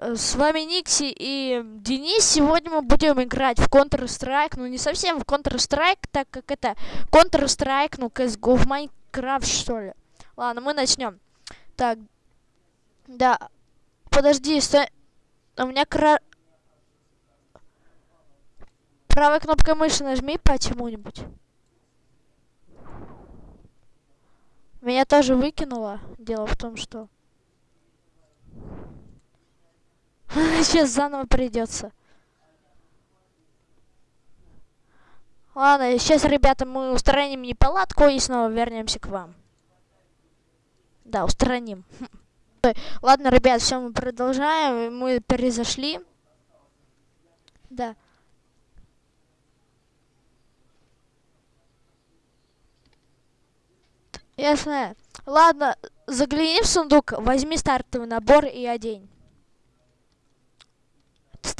Э, С вами Никси и Денис. Сегодня мы будем играть в Counter-Strike. Ну, не совсем в Counter-Strike, так как это Counter-Strike, ну, CSGO в Майнкрафт, что ли. Ладно, мы начнем. Так, да. Подожди, стой. У меня кра... Правой кнопкой мыши нажми почему-нибудь. Меня тоже выкинуло. Дело в том, что... Сейчас заново придется. Ладно, сейчас, ребята, мы устраним неполадку и снова вернемся к вам. Да, устраним. Ой, Ладно, ребят, все, мы продолжаем. Мы перезашли. Да. Ясно. Ладно, загляни в сундук, возьми стартовый набор и одень.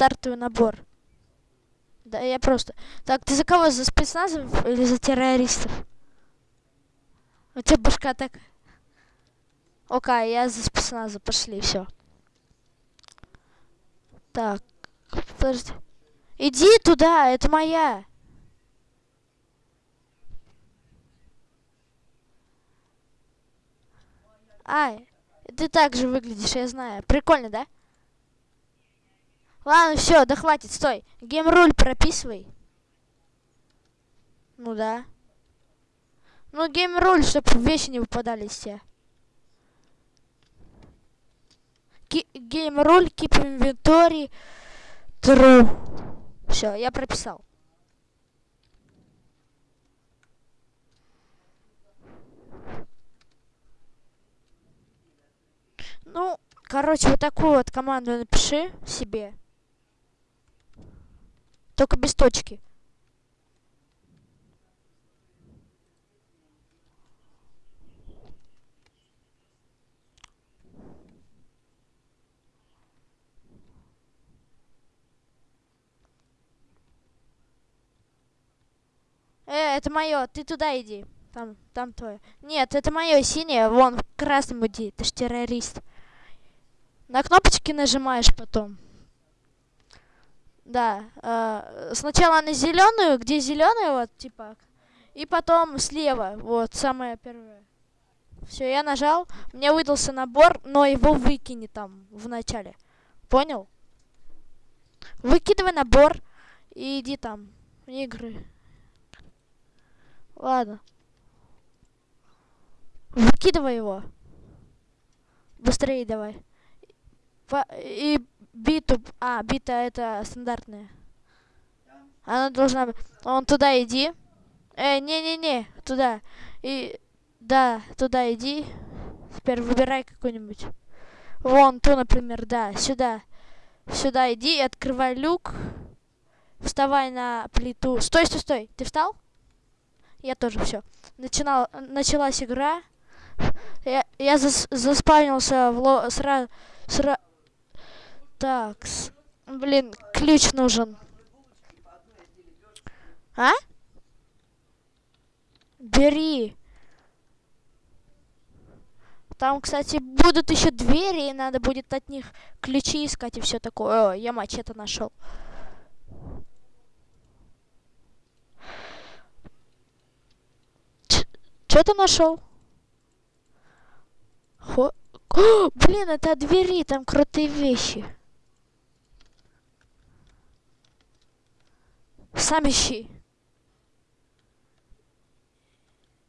Стартовый набор. Да, я просто... Так, ты за кого? За спецназов или за террористов? У тебя башка так... Окей, я за спецназа. Пошли, все. Так, подожди. Иди туда, это моя. Ай, ты так же выглядишь, я знаю. Прикольно, да? Ладно, все, да хватит, стой. Геймруль прописывай. Ну да. Ну, геймруль, чтобы вещи не выпадали. Ки- Геймруль, keep inventory, true. Все, я прописал. Ну, короче, вот такую вот команду напиши себе. Только без точки. Э, это мое, ты туда иди. Там, там твое. Нет, это мое синее, вон в красном иди, ты ж террорист. На кнопочки нажимаешь потом. Да. э, сначала на зеленую, где зеленая, вот, типа. И потом слева, вот, самое первое. Все, я нажал. Мне выдался набор, но его выкини там в начале. Понял? Выкидывай набор и иди там игры. Ладно. Выкидывай его. Быстрее давай. По- и биту... А, бита это стандартная. Она должна быть... Он туда иди. Э, не-не-не, туда. И... Да, туда иди. Теперь выбирай какой-нибудь. Вон ту, например, да, сюда. Сюда иди и открывай люк. Вставай на плиту. Стой, стой, стой. Ты встал? Я тоже все. Начинал, началась игра. Я, я зас, заспавнился в ло, сра, сра, так, с- блин, ключ нужен. А? Бери. Там, кстати, будут еще двери, и надо будет от них ключи искать и все такое. О, я мачете нашел. Че ты нашел? Блин, это двери, там крутые вещи. Сам ищи.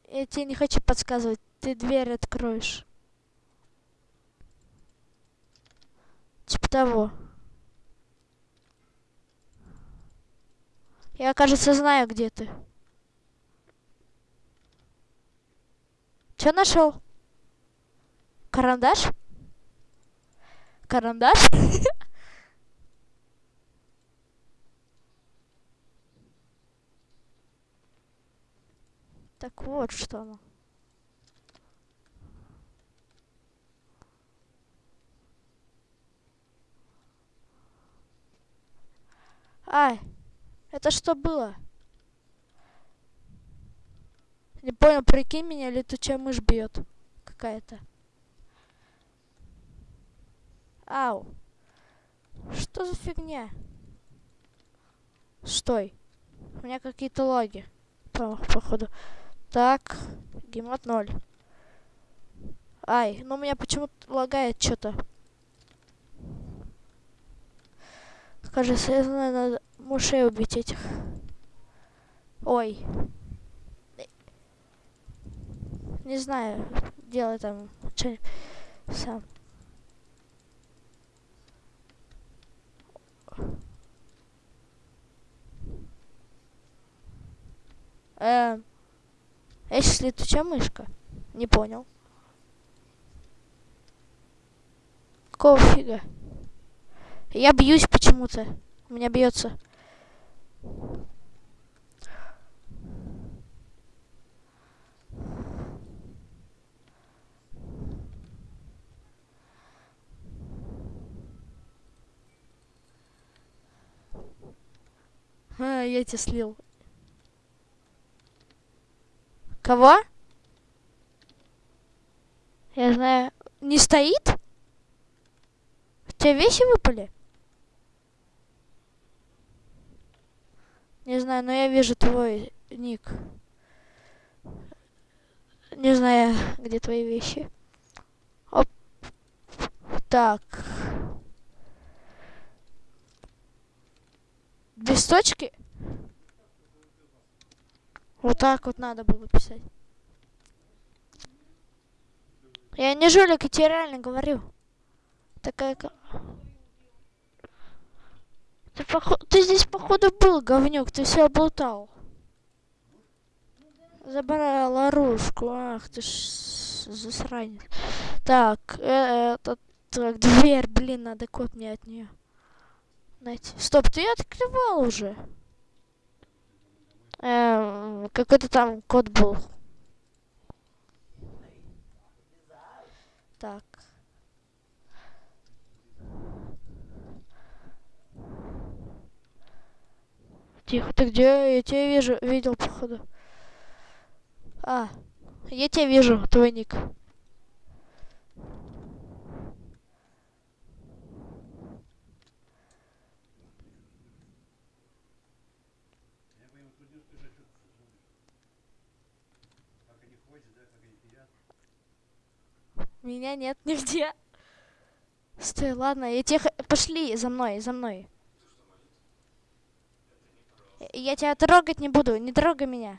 Я тебе не хочу подсказывать, ты дверь откроешь. Типа того. Я, кажется, знаю, где ты. Че нашел? Карандаш? Карандаш? Так вот что оно. Ай, это что было? Не понял, прикинь меня, летучая мышь бьет. Какая-то. Ау. Что за фигня? Стой. У меня какие-то логи. По походу. Так. Гемот 0. Ай, ну у меня почему-то лагает что-то. Кажется, я знаю, надо мышей убить этих. Ой. Не знаю, делай там что сам. Эм, если летучая мышка? Не понял. Какого фига? Я бьюсь почему-то. Меня бьется. А, я тебя слил. Кого? Я знаю. Не стоит? У тебя вещи выпали? Не знаю, но я вижу твой ник. Не знаю, где твои вещи. Оп. Так. Без точки? Вот так вот надо было писать. Я не жулик, я тебе реально говорю. Такая... Ты, поход... ты здесь, походу, был, говнюк, ты все облутал. Забрал оружку. Ах ты ж засранец. Так, э, это... Так, дверь, блин, надо код мне от нее. Найти. Стоп, ты открывал уже. Эм, какой-то там код был. Так. Тихо, ты где? Я тебя вижу, видел, походу. А, я тебя вижу, твой ник. Меня нет нигде. Стой, ладно, я тебе... Пошли за мной, за мной. Я тебя трогать не буду, не трогай меня.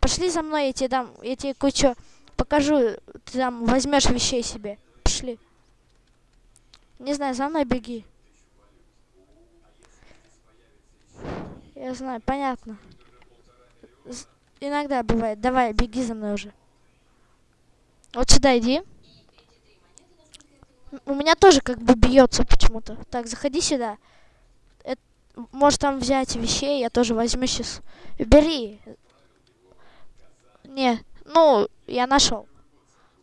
Пошли за мной, я тебе дам, я тебе кое-что покажу. Ты там возьмешь вещей себе. Пошли. Не знаю, за мной беги. Я знаю, понятно. Иногда бывает. Давай, беги за мной уже. Вот сюда иди. У меня тоже как бы бьется почему-то. Так, заходи сюда. Это, может там взять вещей, я тоже возьму сейчас. Бери. Не, ну, я нашел.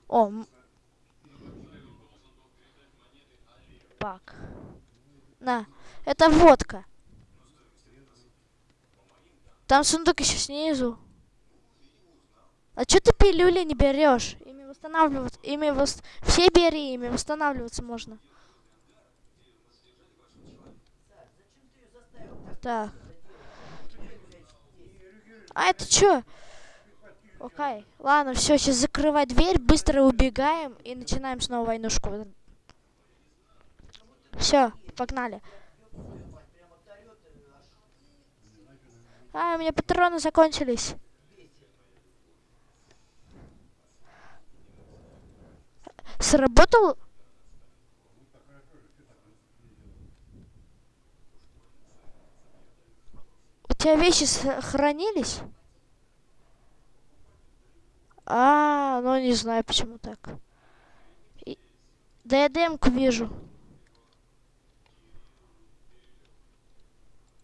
О. Пак. На, это водка. Там сундук еще снизу. А что ты пилюли не берешь? Восстанавливаться. Ими вос... Все бери, ими восстанавливаться можно. Так. А это что? Окей. Ладно, все, сейчас закрывай дверь, быстро убегаем и начинаем снова войнушку. Все, погнали. А, у меня патроны закончились. Сработал? У тебя вещи сохранились? А, ну не знаю, почему так. Да я демку вижу.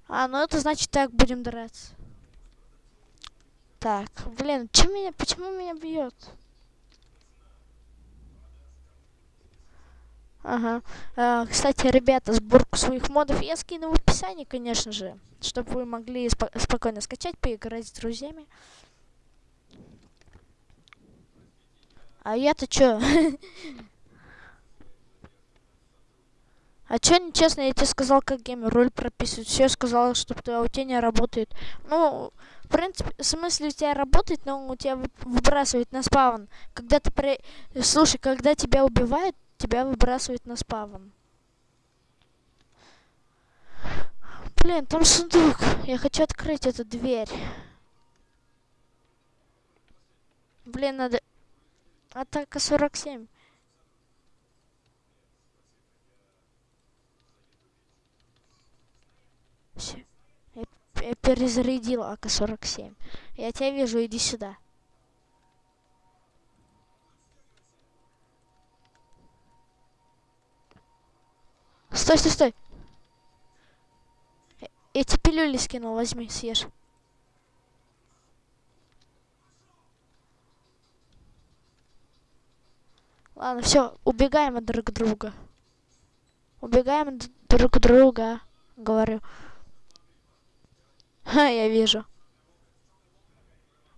А, ну это значит так будем драться. Так, блин, чем меня, почему меня бьет? Ага. А, кстати, ребята, сборку своих модов я скину в описании, конечно же, чтобы вы могли спо спокойно скачать, поиграть с друзьями. А я-то чё? А чё нечестно, я тебе сказал, как геймер роль прописывать. Все сказал, что у тебя не работает. Ну, в принципе, в смысле у тебя работает, но у тебя выбрасывает на спавн. Когда ты при... Слушай, когда тебя убивают, тебя выбрасывает на спавн. Блин, там сундук. Я хочу открыть эту дверь. Блин, надо... Атака 47. Все. Я, перезарядил АК-47. Я тебя вижу, иди сюда. Стой, стой, стой. Эти пилюли скинул, возьми, съешь. Ладно, все, убегаем от друг друга. Убегаем от друг друга, говорю. Ха, я вижу.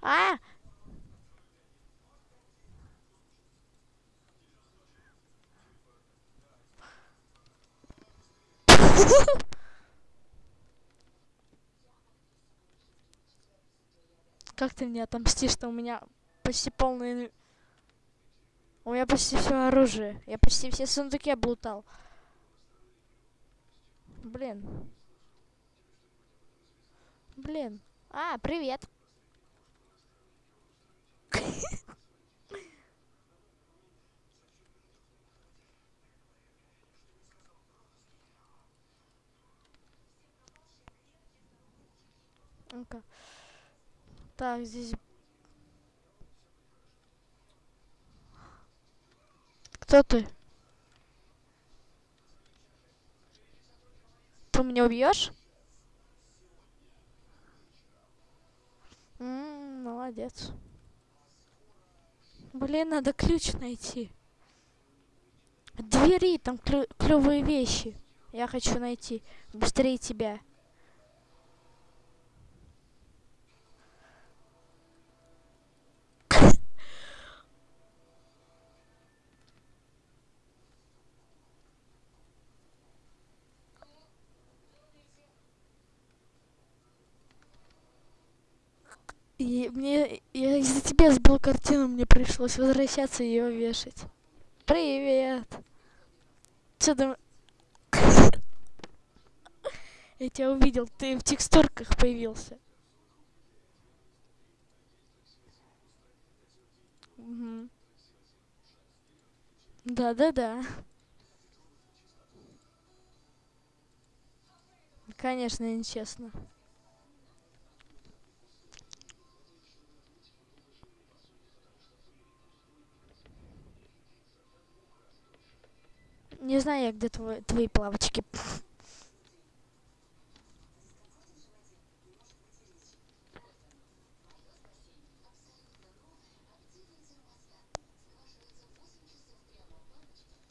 А! Как ты мне отомстишь, что у меня почти полный... У меня почти все оружие. Я почти все сундуки облутал. Блин. Блин. А, привет. Ну-ка. Так, здесь... Кто ты? Ты меня убьешь? Молодец. Блин, надо ключ найти. Двери, там клё клевые вещи. Я хочу найти. Быстрее тебя. И мне... Я из-за тебя сбил картину, мне пришлось возвращаться и ее вешать. Привет! Что там... Я тебя увидел, ты в текстурках появился. Угу. Да-да-да. Конечно, нечестно. Не знаю я, где твой, твои плавочки.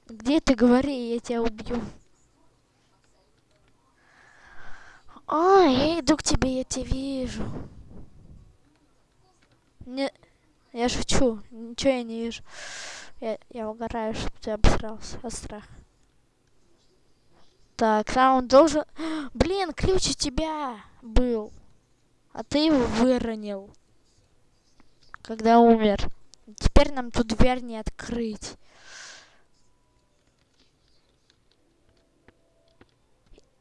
Где ты говори, я тебя убью. А, я иду к тебе, я тебя вижу. Не, я шучу, ничего я не вижу. Я, я угораю, чтобы ты обсрался от страха. Так, он должен... Блин, ключ у тебя был. А ты его выронил. Когда умер. Теперь нам тут дверь не открыть.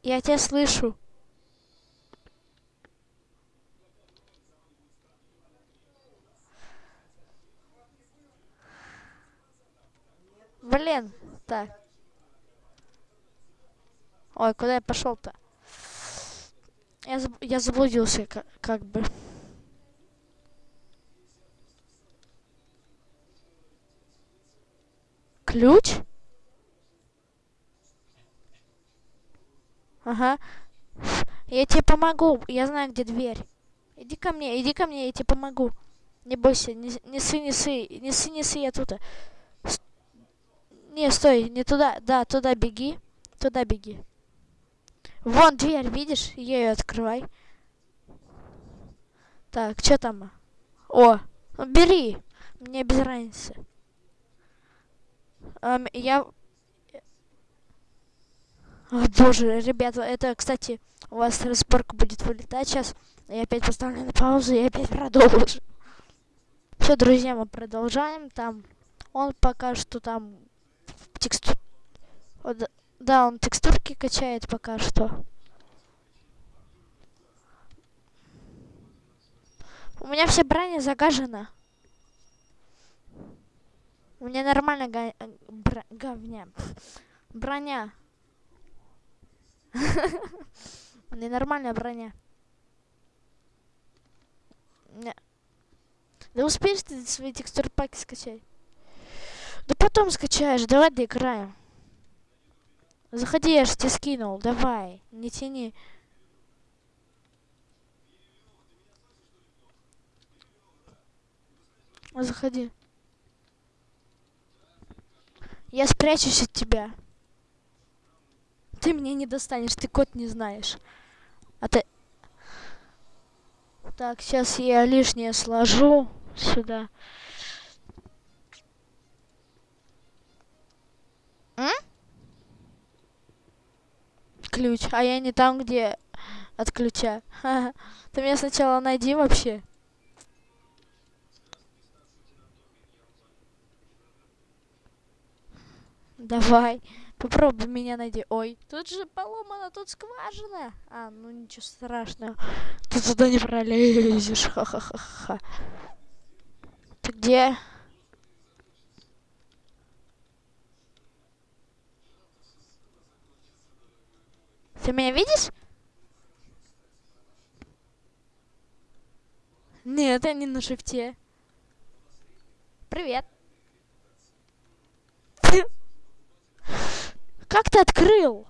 Я тебя слышу. Блин, так. Ой, куда я пошел-то? Я, заб я заблудился, как, как бы. Ключ? Ага. Я тебе помогу. Я знаю, где дверь. Иди ко мне, иди ко мне, я тебе помогу. Не бойся, не, не сы, не сы, не сы, не сы, я тут. Не, стой, не туда. Да, туда беги. Туда беги. Вон дверь, видишь? Ее открывай. Так, что там? О, бери. Мне без разницы. Эм, я... О, боже, ребята, это, кстати, у вас разборка будет вылетать сейчас. Я опять поставлю на паузу и опять продолжу. Все, друзья, мы продолжаем. Там он пока что там текстур... Да, он текстурки качает пока что. У меня вся броня загажена. У меня нормально га... Бр... говня. Броня. У меня нормальная броня. Да успеешь ты свои текстур паки скачать? Да потом скачаешь, давай доиграем. Заходи, я же тебе скинул, давай, не тяни. Заходи. Я спрячусь от тебя. Ты меня не достанешь, ты код не знаешь. А ты... Так, сейчас я лишнее сложу сюда. М? Ключ. А я не там, где от ключа. Ты меня сначала найди вообще. Давай. Попробуй меня найди. Ой, тут же поломана, тут скважина. А, ну ничего страшного. Ты туда не пролезешь. Ха-ха-ха-ха. Ты где? Ты меня видишь? Нет, я не на шифте. Привет. Как ты открыл?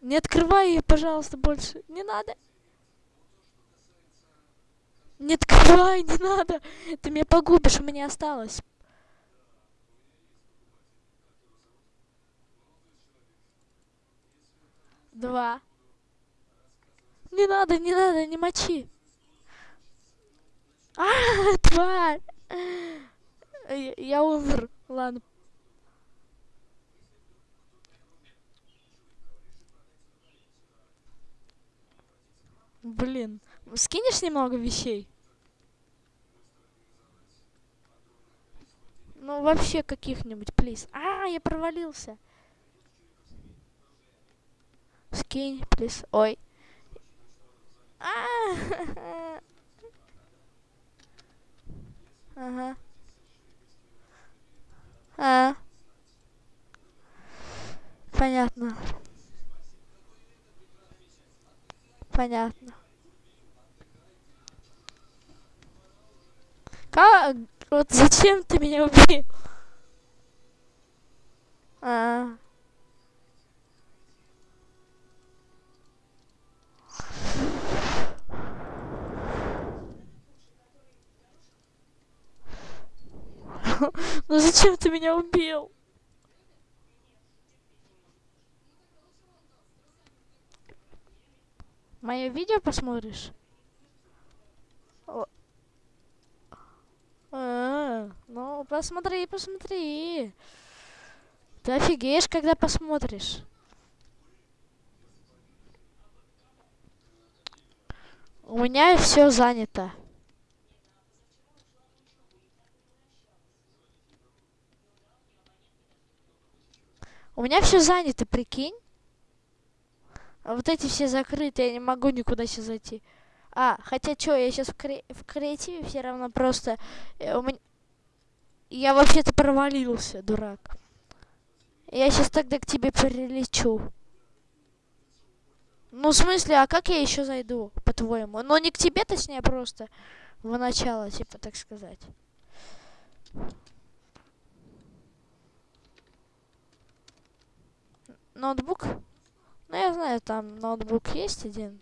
Не открывай ее, пожалуйста, больше. Не надо. Не открывай, не надо. Ты меня погубишь, у меня осталось. Два. Не надо, не надо, не мочи. А, тварь. Я, я умер. Ладно. Блин. Скинешь немного вещей? Ну, вообще каких-нибудь, плиз. А, я провалился. Скинь, плиз. Ой. А, ага. А. Понятно. Понятно. Как? Вот зачем ты меня убил? А. -а. Ну зачем ты меня убил? Мое видео посмотришь? О. -а ну, посмотри, посмотри. Ты офигеешь, когда посмотришь. У меня все занято. У меня все занято, прикинь. А вот эти все закрыты, я не могу никуда сейчас зайти. А, хотя что, я сейчас в, кре в креативе все равно просто... Э, у меня... Я вообще-то провалился, дурак. Я сейчас тогда к тебе прилечу. Ну, в смысле, а как я еще зайду, по-твоему? Ну, не к тебе, точнее, просто в начало, типа, так сказать. Ноутбук? Ну, я знаю, там ноутбук есть один.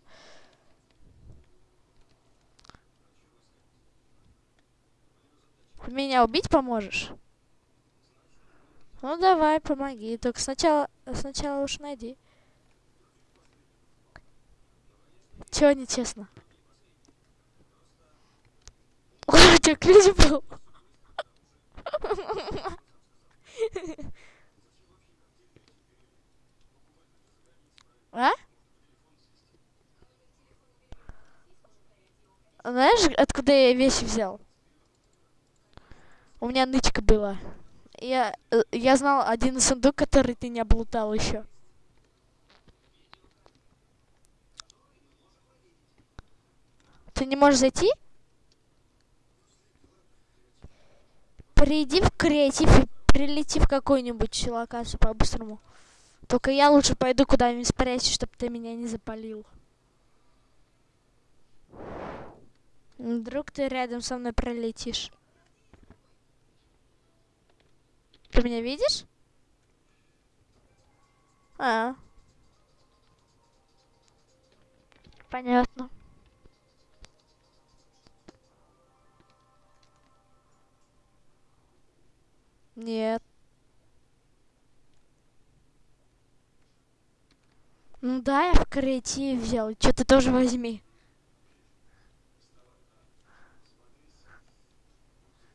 Меня убить поможешь? Ну, давай, помоги. Только сначала, сначала уж найди. Чего нечестно? У тебя ключ был. А? Знаешь, откуда я вещи взял? У меня нычка была. Я, э, я знал один сундук, который ты не облутал еще. Ты не можешь зайти? Приди в креатив и прилети в какую-нибудь локацию по-быстрому. Только я лучше пойду куда-нибудь спрячусь, чтобы ты меня не запалил. Вдруг ты рядом со мной пролетишь. Ты меня видишь? А. Понятно. Да, я в креативе взял. Что ты тоже возьми.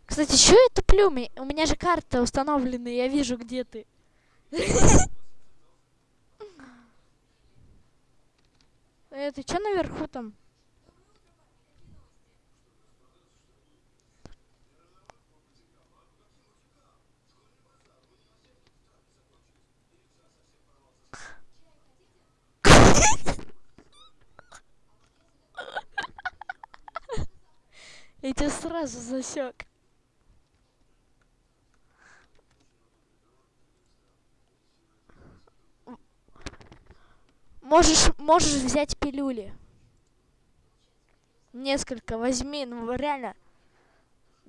Кстати, что это плюми? У меня же карта установлена, я вижу, где ты. Это что наверху там? Я тебя сразу засек. Можешь, можешь взять пилюли. Несколько возьми, ну реально.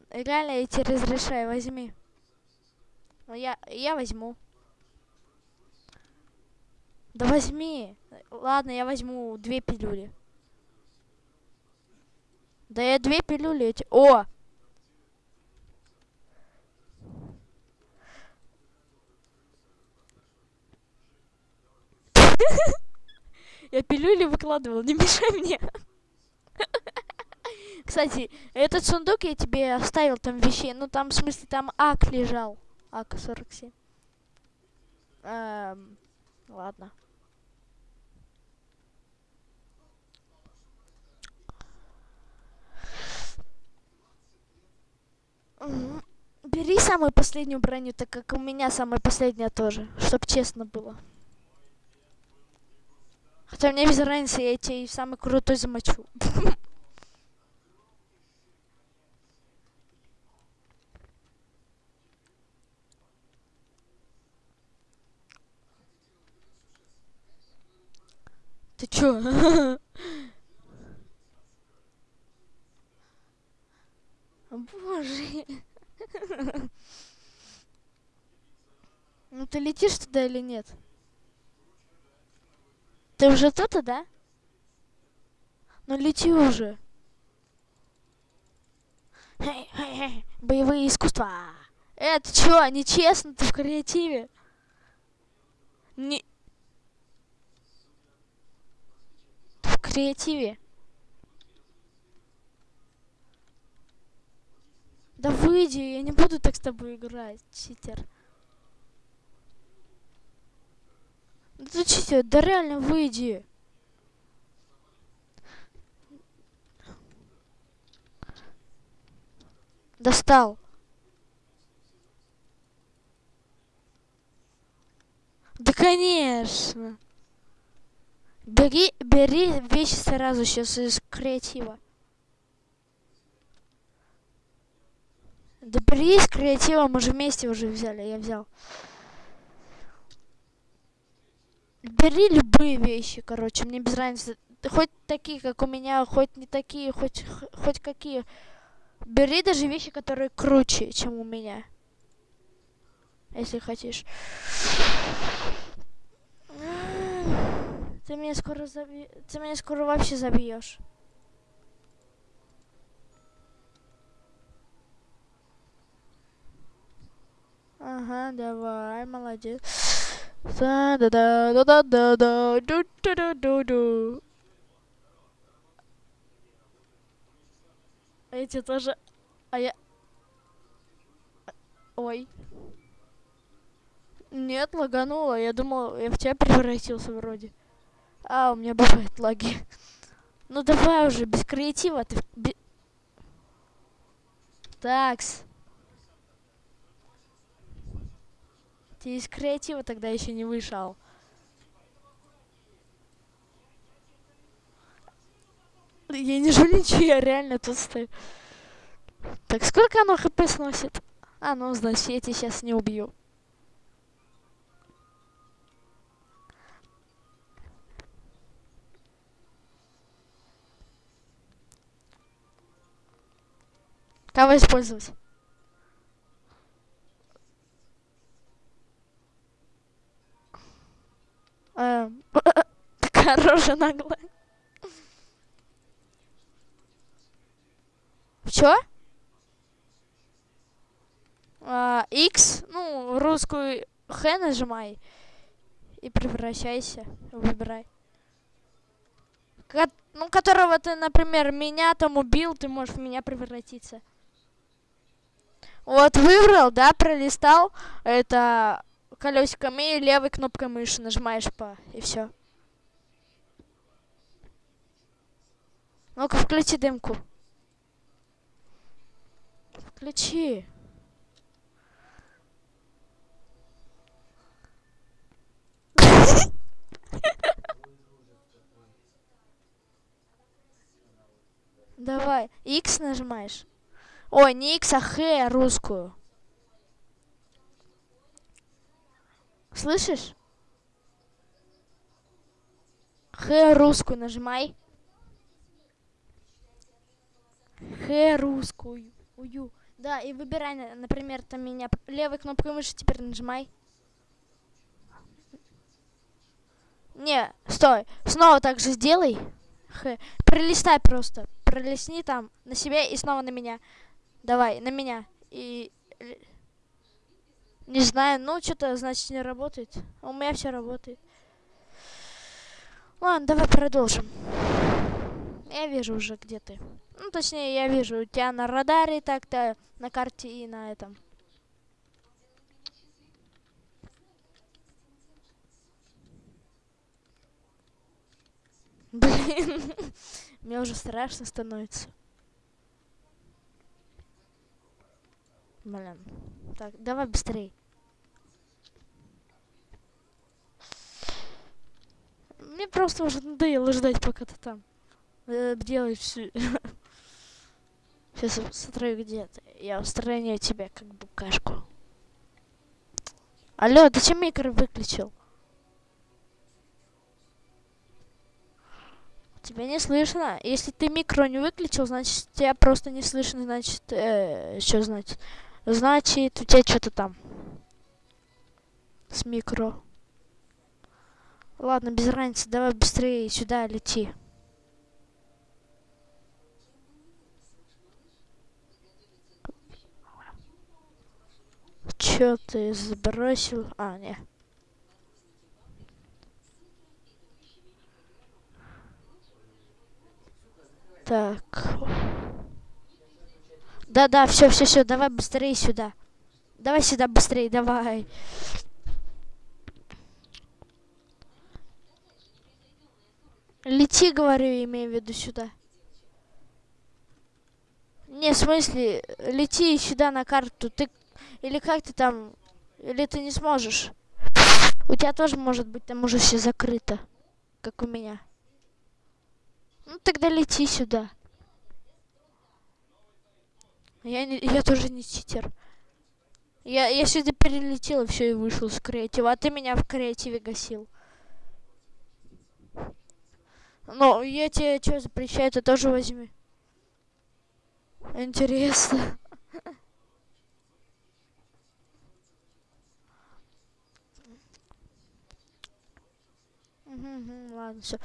Реально я тебе разрешаю, возьми. Ну я, я возьму. Да возьми. Ладно, я возьму две пилюли. Да я две пилюли эти... О! Я пилюли выкладывал, не мешай мне. Кстати, этот сундук я тебе оставил там вещей. Ну там, в смысле, там ак лежал. АК-47. Эм, ладно. Бери самую последнюю броню, так как у меня самая последняя тоже, чтоб честно было. Хотя мне без разницы, я тебе самый крутой замочу. Ты чё? Боже. Ну ты летишь туда или нет? Ты уже тут, да? Ну лети уже. Боевые искусства. Это чё, нечестно, ты в креативе? Не... в креативе. Да выйди, я не буду так с тобой играть, читер. Читер, да реально выйди. Достал. Да конечно. Бери, бери вещи сразу сейчас из креатива. Да бери из креатива, мы же вместе уже взяли, я взял. Бери любые вещи, короче, мне без разницы. Хоть такие, как у меня, хоть не такие, хоть, хоть какие. Бери даже вещи, которые круче, чем у меня. Если хочешь. Ты меня скоро заби... Ты меня скоро вообще забьешь. Ага, давай, молодец. Ду. Эти тоже... А я... Ой. Нет, лагануло. Я думал, я в тебя превратился вроде. А, у меня бывают лаги. Ну давай уже, без креатива ты... Такс. Ты из креатива тогда еще не вышел. Я не жульничаю, я реально тут стою. Так, сколько оно хп сносит? А, ну, значит, я тебя сейчас не убью. Кого использовать? Эм, Хорошая наглая. Чё? А, X, ну, русскую Х нажимай. И превращайся. Выбирай. Ко ну, которого ты, например, меня там убил, ты можешь в меня превратиться. Вот выбрал, да, пролистал. Это колесиками и левой кнопкой мыши нажимаешь по и все. Ну-ка, включи дымку. Включи. Давай. X нажимаешь. Ой, не X, а Х русскую. Слышишь? Х русскую нажимай. Х русскую. Ую. Да, и выбирай, например, там меня левой кнопкой мыши теперь нажимай. Не, стой. Снова так же сделай. Х. Пролистай просто. Пролистни там на себя и снова на меня. Давай, на меня. И... Не знаю, ну что-то значит не работает. У меня все работает. Ладно, давай продолжим. Я вижу уже, где ты. Ну, точнее, я вижу у тебя на радаре так-то, на карте и на этом. Блин, мне уже страшно становится. Блин. Так, давай быстрей. Мне просто уже надоело ждать, пока ты там э, делаешь все. Сейчас смотрю, где ты. Я устраняю тебя, как букашку. Алло, ты чем микро выключил? Тебя не слышно. Если ты микро не выключил, значит тебя просто не слышно, значит, э, что значит? Значит, у тебя что-то там с микро. Ладно, без разницы, давай быстрее сюда лети. Чё ты сбросил? А, не. Так. Да-да, все, все, все, давай быстрее сюда. Давай сюда быстрее, давай. Лети, говорю, имею в виду сюда. Не, в смысле, лети сюда на карту. Ты или как ты там, или ты не сможешь. У тебя тоже может быть там уже все закрыто, как у меня. Ну тогда лети сюда. Я, не, я тоже не читер. Я, я сюда перелетел и все, и вышел с креатива. А ты меня в креативе гасил. Ну, я тебе что запрещаю, ты тоже возьми. Интересно. Угу, ладно, все.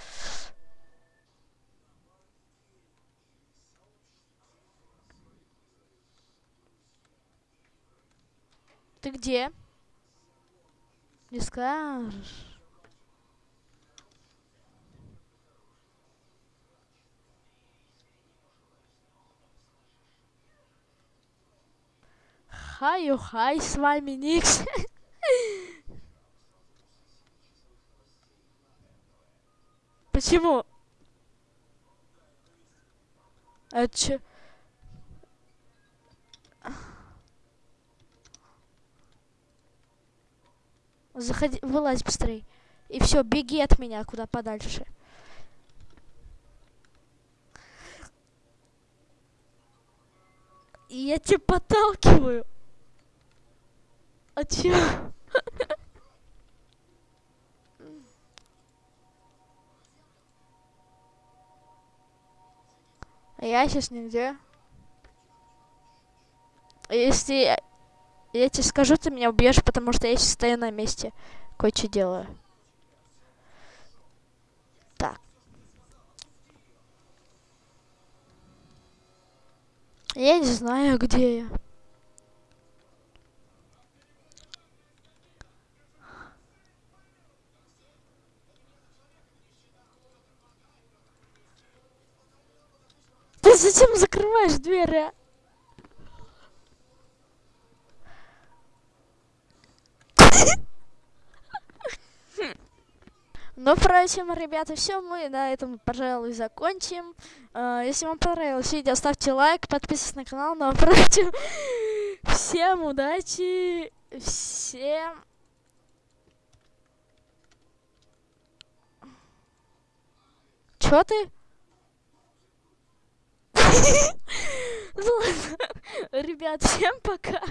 Ты где? Не скажешь. Хай-хай, с вами Никс. Почему? Это чё? Заходи, вылазь быстрей. И все, беги от меня куда подальше. И я тебя подталкиваю. А чё? Я сейчас нигде. Если я тебе скажу, ты меня убьешь, потому что я сейчас стою на месте. Кое-что делаю. Так. Я не знаю, где я. Ты зачем закрываешь дверь, а? Ну, впрочем, ребята, все, мы на этом, пожалуй, закончим. Uh, если вам понравилось видео, ставьте лайк, подписывайтесь на канал. Ну, впрочем, всем удачи, всем... Чё ты? Ребят, всем пока.